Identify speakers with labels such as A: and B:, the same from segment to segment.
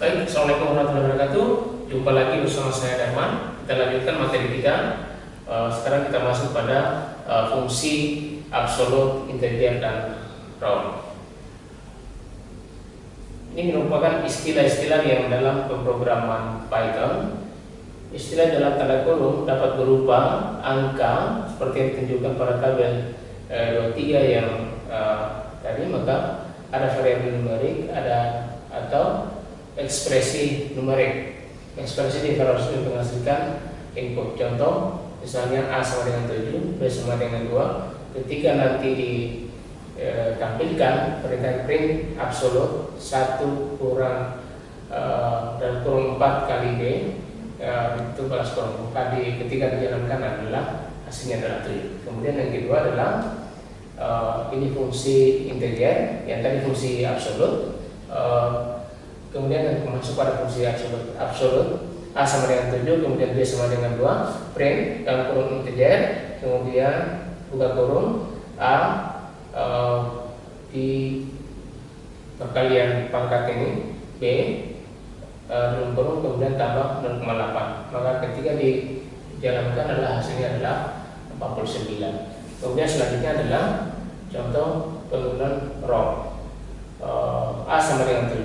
A: Baik, Assalamualaikum warahmatullahi wabarakatuh. Jumpa lagi bersama saya Darman. Kita lanjutkan materi kita. Uh, Sekarang kita masuk pada uh, fungsi absolut, integer, dan round Ini merupakan istilah-istilah yang dalam pemrograman Python. Istilah dalam tanda kurung dapat berupa angka seperti yang ditunjukkan pada tabel uh, 23 yang uh, tadi maka ada variabel numerik, ada atau ekspresi numerik. Ekspresi dikhawatirkan menghasilkan input. Contoh, misalnya A sama dengan 7, B sama dengan 2. Ketika nanti ditampilkan e, perintah print absolut 1 kurang e, dan kurang 4 kali B e, itu balas kurang 4 di, ketika dijalankan adalah hasilnya adalah 7. Kemudian yang kedua adalah e, ini fungsi integer, yang tadi fungsi absolut. E, kemudian masuk pada fungsi absolut, absolut A sama dengan 7, kemudian B sama dengan 2 print dalam kurung integer kemudian buka kurung A e, di perkalian pangkat ini B e, dalam kurung kemudian tambah 0,8 maka ketika dijalankan adalah hasilnya adalah 49 kemudian selanjutnya adalah contoh penggunaan ROM. Uh, A sama dengan 7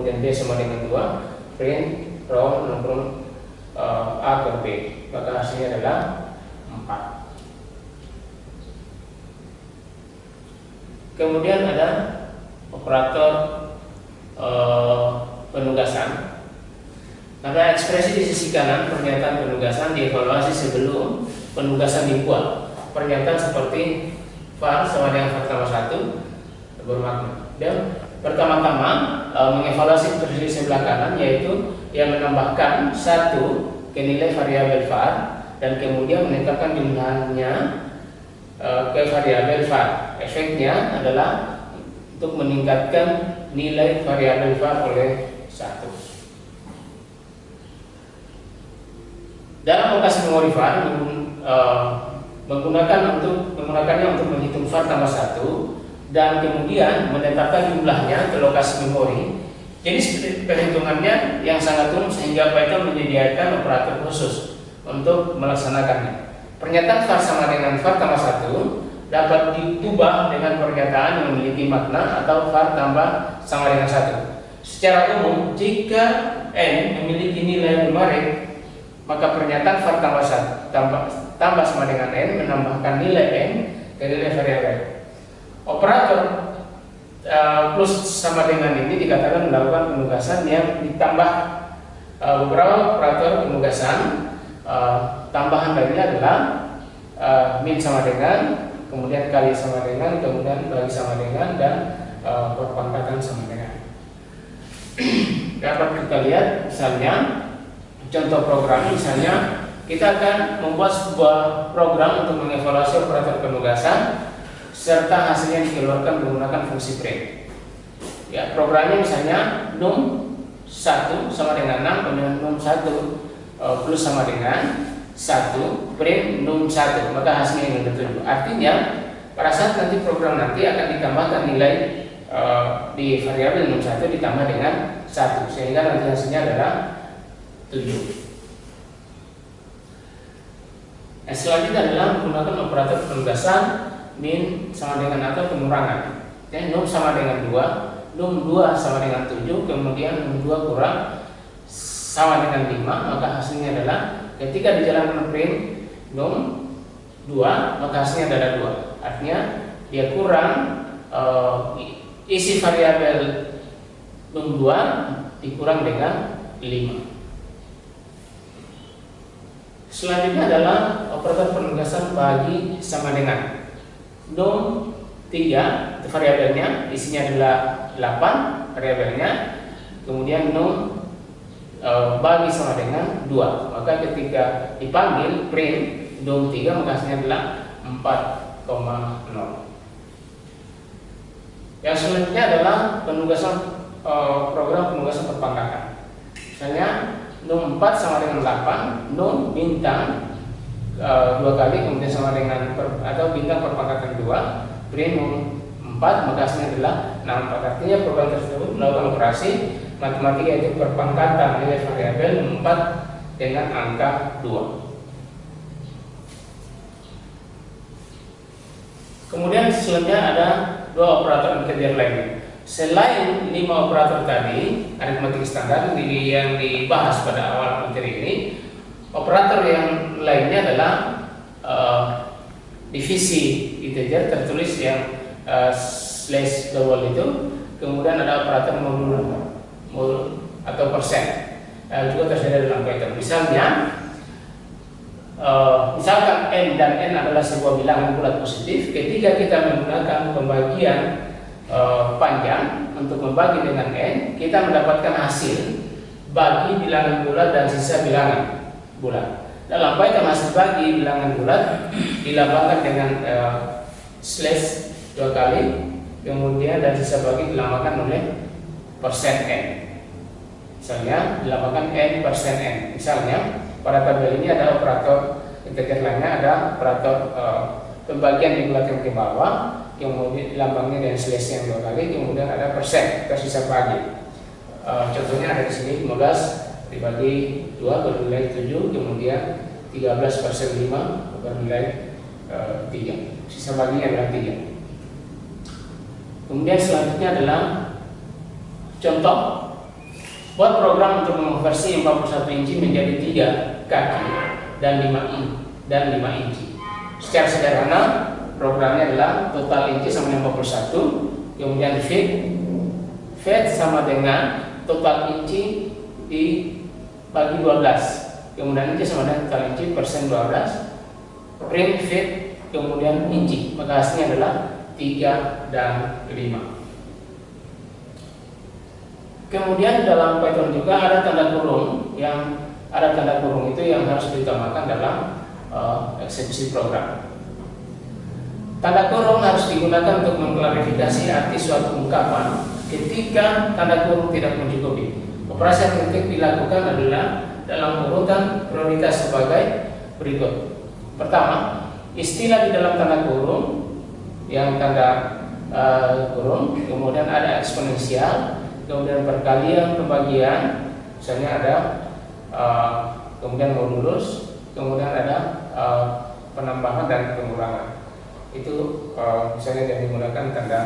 A: kemudian B sama dengan 2 print row nomor uh, A ke B. Maka hasilnya adalah 4 kemudian ada operator uh, penugasan. Pada ekspresi di sisi kanan pernyataan penugasan dievaluasi sebelum penugasan dibuat. Pernyataan seperti var sama dengan fakta 1 bermakna. Dan pertama-tama e, mengevaluasi posisi sebelah kanan yaitu yang menambahkan satu ke nilai variabel var dan kemudian meningkatkan jumlahnya e, ke variabel var. Efeknya adalah untuk meningkatkan nilai variabel var oleh satu. Dalam lokasi memori var e, menggunakan untuk menggunakannya untuk menghitung var tambah satu dan kemudian menetapkan jumlahnya ke lokasi memori. Jadi perhitungannya yang sangat umum sehingga Python menyediakan operator khusus untuk melaksanakannya. Pernyataan var sama dengan var tambah satu dapat diubah dengan pernyataan yang memiliki makna atau var tambah sama dengan satu. Secara umum, jika n memiliki nilai numerik, maka pernyataan var tambah satu tambah, tambah sama dengan n menambahkan nilai n ke nilai variabel operator uh, plus sama dengan ini dikatakan melakukan penugasan yang ditambah uh, beberapa operator penugasan uh, tambahan dari adalah uh, min sama dengan kemudian kali sama dengan kemudian bagi sama dengan dan uh, perpangkatan sama dengan. Dapat kita lihat misalnya contoh program misalnya kita akan membuat sebuah program untuk mengevaluasi operator penugasan serta hasilnya dikeluarkan menggunakan fungsi print. Ya, programnya misalnya num 1 sama dengan 6 kemudian num 1 uh, plus sama dengan 1 print num 1 maka hasilnya yang ditunjuk. Artinya pada saat nanti program nanti akan ditambahkan nilai uh, di variabel num 1 ditambah dengan 1 sehingga nanti hasilnya adalah 7. Nah, selanjutnya adalah menggunakan operator penugasan min sama dengan atau pengurangan ya num sama dengan 2 num 2 sama dengan 7 kemudian num 2 kurang sama dengan 5 maka hasilnya adalah ketika dijalankan print num 2 maka hasilnya adalah 2 artinya dia kurang uh, isi variabel num 2 dikurang dengan 5 Selanjutnya adalah operator penugasan bagi sama dengan num 3 itu variabelnya. Isinya adalah 8 variabelnya. Kemudian num e, bagi sama dengan 2 maka ketika dipanggil print num 3 maka hasilnya adalah 4,0 yang selanjutnya adalah penugasan e, program penugasan perpangkatan misalnya num 4 sama dengan 8 num bintang Eh, dua kali kemudian sama dengan per, atau bintang perpangkatan dua primum 4 maka hasilnya adalah 64 artinya program tersebut melakukan operasi matematika itu perpangkatan nilai variabel 4 dengan angka 2 Kemudian selanjutnya ada dua operator integer lainnya. Selain lima operator tadi, aritmatik standar yang dibahas pada awal materi ini, operator yang lainnya adalah uh, divisi integer tertulis yang uh, slash double itu, kemudian ada operator mul, mul atau persen uh, juga tersedia dalam Python. Misalnya uh, misalkan n dan n adalah sebuah bilangan bulat positif, ketika kita menggunakan pembagian uh, panjang untuk membagi dengan n, kita mendapatkan hasil bagi bilangan bulat dan sisa bilangan bulat. Dalam Python hasil bagi bilangan bulat dilambangkan dengan uh, slash dua kali, kemudian dan sisa bagi dilambangkan oleh persen n. Misalnya dilambangkan n persen n. Misalnya pada tabel ini ada operator integer lainnya ada operator uh, pembagian digunakan ke bawah kemudian lambangnya dengan slash yang dua kali kemudian ada persen tersisa bagi uh, contohnya ada di sini 15 dibagi 2 bernilai 7 kemudian 13 persen 5 bernilai uh, 3 sisa baginya adalah 3 kemudian selanjutnya adalah contoh. Buat program untuk mengonversi 41 inci menjadi 3 kaki dan 5 inci dan 5 inci. Secara sederhana programnya adalah total inci sama dengan 41, kemudian fit. Fit sama dengan total inci dibagi 12, kemudian inci sama dengan total inci persen 12, print fit kemudian inci, maka hasilnya adalah 3 dan 5. Kemudian dalam Python juga ada tanda kurung yang ada tanda kurung itu yang harus ditambahkan dalam uh, eksekusi program. Tanda kurung harus digunakan untuk mengklarifikasi arti suatu ungkapan ketika tanda kurung tidak mencukupi. Operasi penting dilakukan adalah dalam urutan prioritas sebagai berikut. Pertama, istilah di dalam tanda kurung yang tanda uh, kurung, kemudian ada eksponensial, kemudian perkalian pembagian misalnya ada uh, kemudian modulus kemudian ada uh, penambahan dan pengurangan itu uh, misalnya yang menggunakan tanda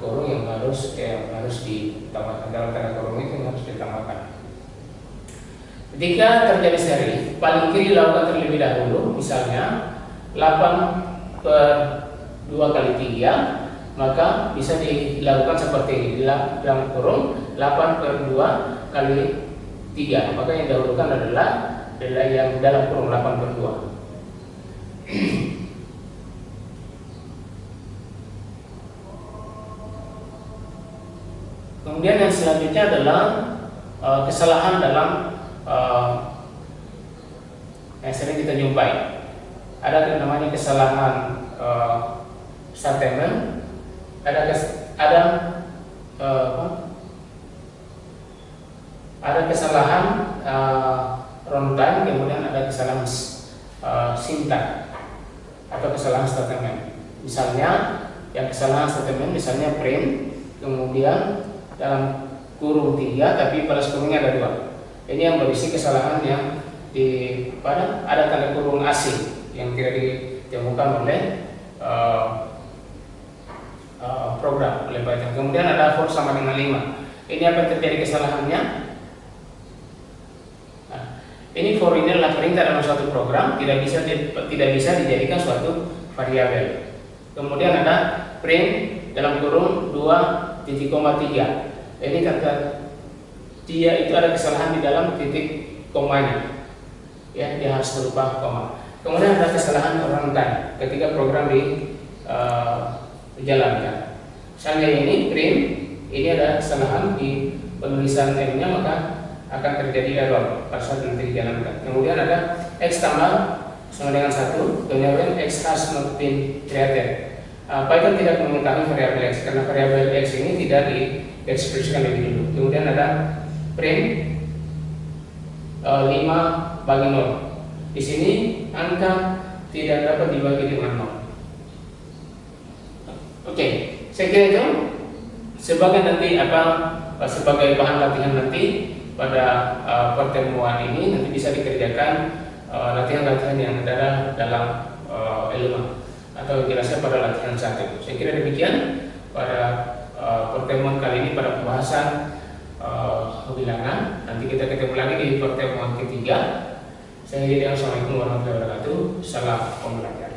A: kurung yang harus yang harus ditambahkan dalam tanda kurung itu yang harus ditambahkan ketika terjadi seri paling kiri lakukan terlebih dahulu misalnya 8 per 2 kali 3 maka bisa dilakukan seperti ini. Dalam kurung 8 per 2 kali 3 maka yang dahulukan adalah adalah yang dalam kurung 8 per 2 kemudian yang selanjutnya adalah uh, kesalahan dalam uh, yang sering kita jumpai. Ada namanya kesalahan uh, statement ada kes, ada uh, ada kesalahan uh, runtime kemudian ada kesalahan uh, sintak atau kesalahan statement misalnya yang kesalahan statement misalnya print kemudian dalam kurung tiga tapi pada kurungnya ada dua ini yang berisi kesalahan yang di pada ada tanda kurung asing yang tidak ditemukan oleh uh, Eh, program oleh Python. Kemudian ada for sama dengan 5. Ini apa terjadi kesalahannya? Nah, ini for ini adalah perintah dalam suatu program tidak bisa tidak bisa dijadikan suatu variabel. Kemudian ada print dalam kurung 2 titik koma 3. Ini kata dia itu ada kesalahan di dalam titik komanya. Ya, dia harus berupa koma. Kemudian ada kesalahan runtime ketika program di uh, dijalankan. Misalnya ini print, ini ada kesalahan di penulisan M-nya maka akan terjadi error pada saat nanti dijalankan. Kemudian ada x tambah sama dengan satu, kemudian x has not been created. Uh, Python tidak mengetahui variabel x karena variabel x ini tidak diekspresikan lebih dulu. Kemudian ada print uh, 5 bagi 0. Di sini angka tidak dapat dibagi dengan 0. Oke, saya kira itu sebagai nanti apa sebagai bahan latihan nanti pada uh, pertemuan ini nanti bisa dikerjakan latihan-latihan uh, yang ada dalam uh, elemen atau jelasnya pada latihan satu. Saya kira demikian pada uh, pertemuan kali ini pada pembahasan uh, bilangan. Nanti kita ketemu lagi di pertemuan ketiga. Saya Assalamualaikum warahmatullahi wabarakatuh. Salam pembelajaran.